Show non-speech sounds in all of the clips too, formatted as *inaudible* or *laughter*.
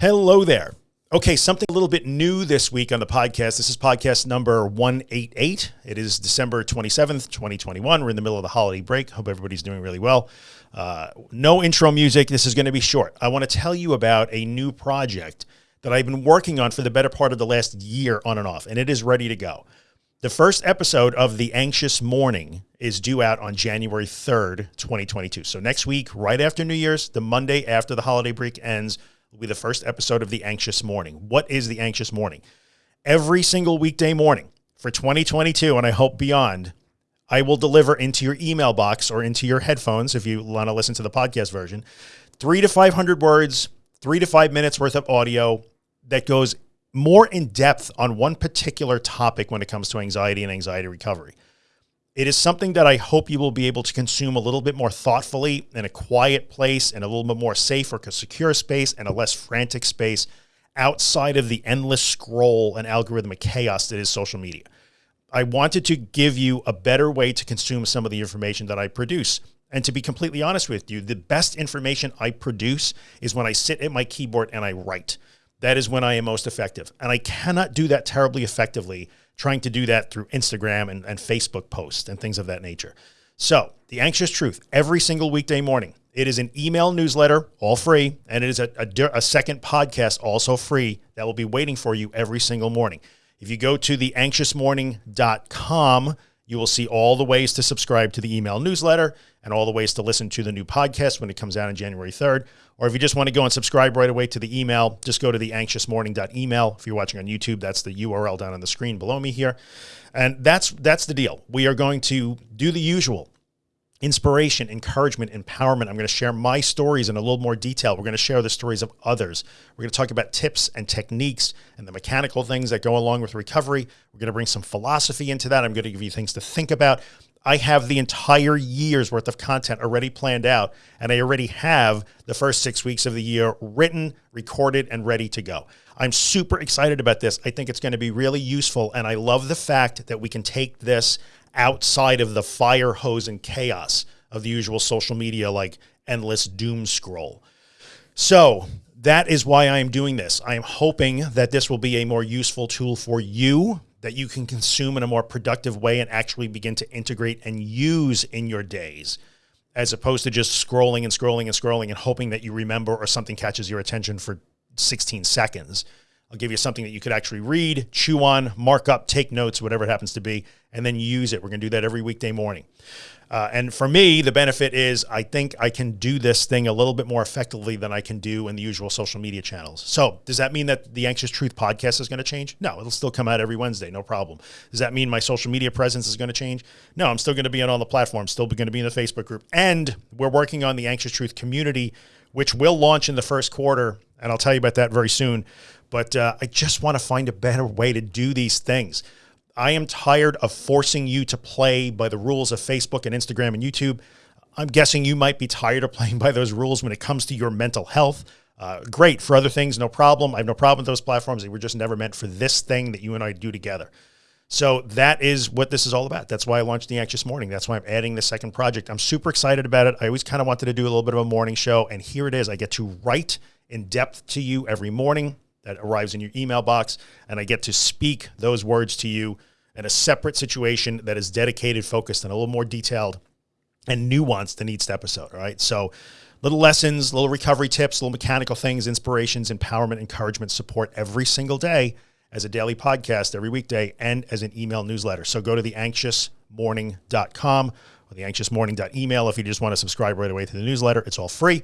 Hello there. Okay, something a little bit new this week on the podcast. This is podcast number 188. It is December 27th, 2021. We're in the middle of the holiday break. Hope everybody's doing really well. Uh, no intro music. This is going to be short. I want to tell you about a new project that I've been working on for the better part of the last year on and off, and it is ready to go. The first episode of The Anxious Morning is due out on January 3rd, 2022. So next week, right after New Year's, the Monday after the holiday break ends, will be the first episode of The Anxious Morning. What is The Anxious Morning? Every single weekday morning for 2022, and I hope beyond, I will deliver into your email box or into your headphones if you want to listen to the podcast version, three to 500 words, three to five minutes worth of audio that goes more in depth on one particular topic when it comes to anxiety and anxiety recovery. It is something that I hope you will be able to consume a little bit more thoughtfully in a quiet place and a little bit more safe or secure space and a less frantic space outside of the endless scroll and algorithmic chaos that is social media. I wanted to give you a better way to consume some of the information that I produce. And to be completely honest with you, the best information I produce is when I sit at my keyboard and I write. That is when I am most effective. And I cannot do that terribly effectively trying to do that through Instagram and, and Facebook posts and things of that nature. So the anxious truth every single weekday morning, it is an email newsletter, all free. And it is a, a, a second podcast, also free that will be waiting for you every single morning. If you go to theanxiousmorning.com, you will see all the ways to subscribe to the email newsletter and all the ways to listen to the new podcast when it comes out on January 3rd. Or if you just want to go and subscribe right away to the email, just go to the anxiousmorning.email. If you're watching on YouTube, that's the URL down on the screen below me here. And that's that's the deal. We are going to do the usual inspiration, encouragement, empowerment. I'm going to share my stories in a little more detail. We're going to share the stories of others. We're going to talk about tips and techniques and the mechanical things that go along with recovery. We're going to bring some philosophy into that. I'm going to give you things to think about. I have the entire year's worth of content already planned out, and I already have the first six weeks of the year written, recorded, and ready to go. I'm super excited about this. I think it's going to be really useful, and I love the fact that we can take this outside of the fire hose and chaos of the usual social media, like endless doom scroll. So that is why I am doing this. I am hoping that this will be a more useful tool for you that you can consume in a more productive way and actually begin to integrate and use in your days as opposed to just scrolling and scrolling and scrolling and hoping that you remember or something catches your attention for 16 seconds. I'll give you something that you could actually read, chew on, mark up, take notes, whatever it happens to be, and then use it. We're going to do that every weekday morning. Uh, and for me, the benefit is I think I can do this thing a little bit more effectively than I can do in the usual social media channels. So does that mean that the Anxious Truth podcast is going to change? No, it'll still come out every Wednesday. No problem. Does that mean my social media presence is going to change? No, I'm still going to be on all the platforms, still going to be in the Facebook group. And we're working on the Anxious Truth community, which will launch in the first quarter. And I'll tell you about that very soon. But uh, I just want to find a better way to do these things. I am tired of forcing you to play by the rules of Facebook and Instagram and YouTube. I'm guessing you might be tired of playing *laughs* by those rules when it comes to your mental health. Uh, great for other things, no problem. I have no problem with those platforms. They were just never meant for this thing that you and I do together. So that is what this is all about. That's why I launched the Anxious Morning. That's why I'm adding the second project. I'm super excited about it. I always kind of wanted to do a little bit of a morning show, and here it is. I get to write in depth to you every morning that arrives in your email box, and I get to speak those words to you in a separate situation that is dedicated, focused, and a little more detailed and nuanced than each episode. All right. So little lessons, little recovery tips, little mechanical things, inspirations, empowerment, encouragement, support every single day as a daily podcast every weekday and as an email newsletter. So go to the theanxiousmorning.com or theanxiousmorning.email if you just want to subscribe right away to the newsletter. It's all free.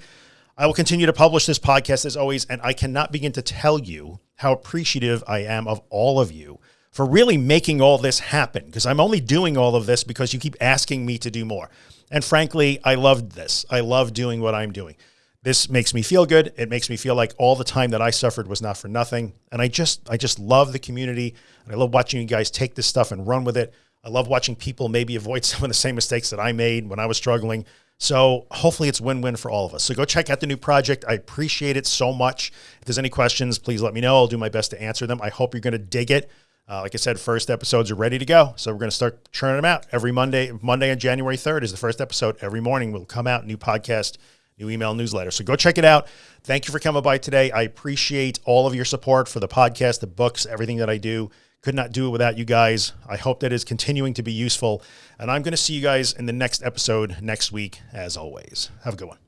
I will continue to publish this podcast as always, and I cannot begin to tell you how appreciative I am of all of you for really making all this happen because I'm only doing all of this because you keep asking me to do more. And frankly, I loved this. I love doing what I'm doing. This makes me feel good. It makes me feel like all the time that I suffered was not for nothing. And I just, I just love the community. And I love watching you guys take this stuff and run with it. I love watching people maybe avoid *laughs* some of the same mistakes that I made when I was struggling. So hopefully it's win-win for all of us. So go check out the new project. I appreciate it so much. If there's any questions, please let me know. I'll do my best to answer them. I hope you're going to dig it. Uh, like I said, first episodes are ready to go. So we're going to start churning them out every Monday. Monday on January 3rd is the first episode. Every morning will come out, new podcast, new email newsletter. So go check it out. Thank you for coming by today. I appreciate all of your support for the podcast, the books, everything that I do. Could not do it without you guys. I hope that is continuing to be useful. And I'm going to see you guys in the next episode next week, as always. Have a good one.